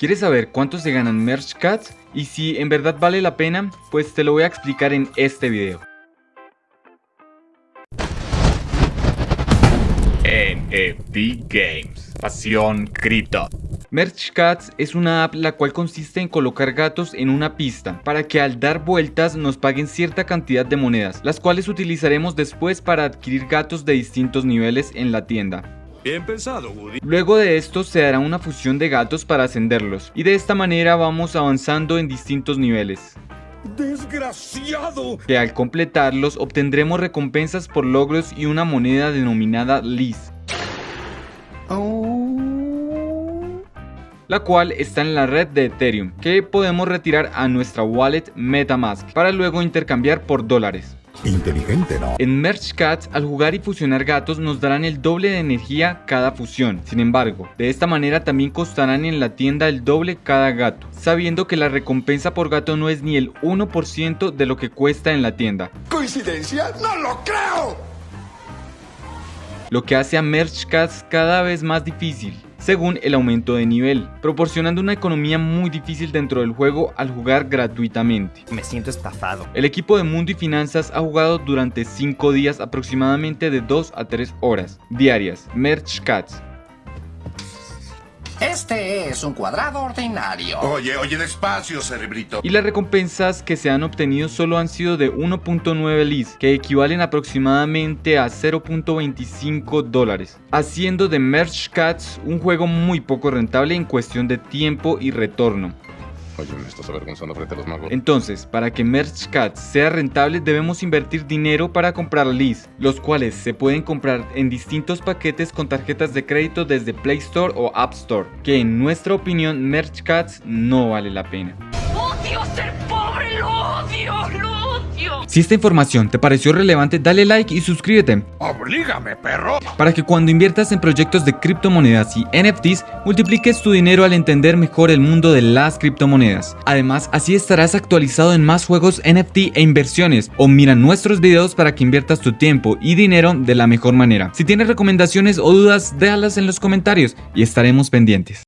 ¿Quieres saber cuánto se ganan Merch Cats? Y si en verdad vale la pena, pues te lo voy a explicar en este video. NFT Games, pasión cripto. Merch Cats es una app la cual consiste en colocar gatos en una pista para que al dar vueltas nos paguen cierta cantidad de monedas, las cuales utilizaremos después para adquirir gatos de distintos niveles en la tienda. Bien pensado, Woody. Luego de esto se dará una fusión de gatos para ascenderlos, y de esta manera vamos avanzando en distintos niveles. ¡Desgraciado! Que al completarlos obtendremos recompensas por logros y una moneda denominada Liz. la cual está en la red de Ethereum, que podemos retirar a nuestra wallet Metamask para luego intercambiar por dólares. Inteligente, ¿no? En Merge Cats, al jugar y fusionar gatos nos darán el doble de energía cada fusión. Sin embargo, de esta manera también costarán en la tienda el doble cada gato, sabiendo que la recompensa por gato no es ni el 1% de lo que cuesta en la tienda. ¿Coincidencia? ¡No lo creo! Lo que hace a Merge Cats cada vez más difícil según el aumento de nivel, proporcionando una economía muy difícil dentro del juego al jugar gratuitamente. Me siento estafado. El equipo de Mundo y Finanzas ha jugado durante 5 días aproximadamente de 2 a 3 horas diarias. Merch Cats, este es un cuadrado ordinario. Oye, oye, despacio, cerebrito. Y las recompensas que se han obtenido solo han sido de 1.9 lis, que equivalen aproximadamente a 0.25 dólares, haciendo de Merch Cats un juego muy poco rentable en cuestión de tiempo y retorno. Me avergonzando frente a los magos. Entonces, para que Merch Cats sea rentable debemos invertir dinero para comprar LIS, los cuales se pueden comprar en distintos paquetes con tarjetas de crédito desde Play Store o App Store, que en nuestra opinión Merch Cats no vale la pena. ¡Odio ser pobre! ¡Lo odio! ¡Lo odio! Si esta información te pareció relevante, dale like y suscríbete. ¡Oblígame, perro! Para que cuando inviertas en proyectos de criptomonedas y NFTs, multipliques tu dinero al entender mejor el mundo de las criptomonedas. Además, así estarás actualizado en más juegos NFT e inversiones, o mira nuestros videos para que inviertas tu tiempo y dinero de la mejor manera. Si tienes recomendaciones o dudas, déjalas en los comentarios y estaremos pendientes.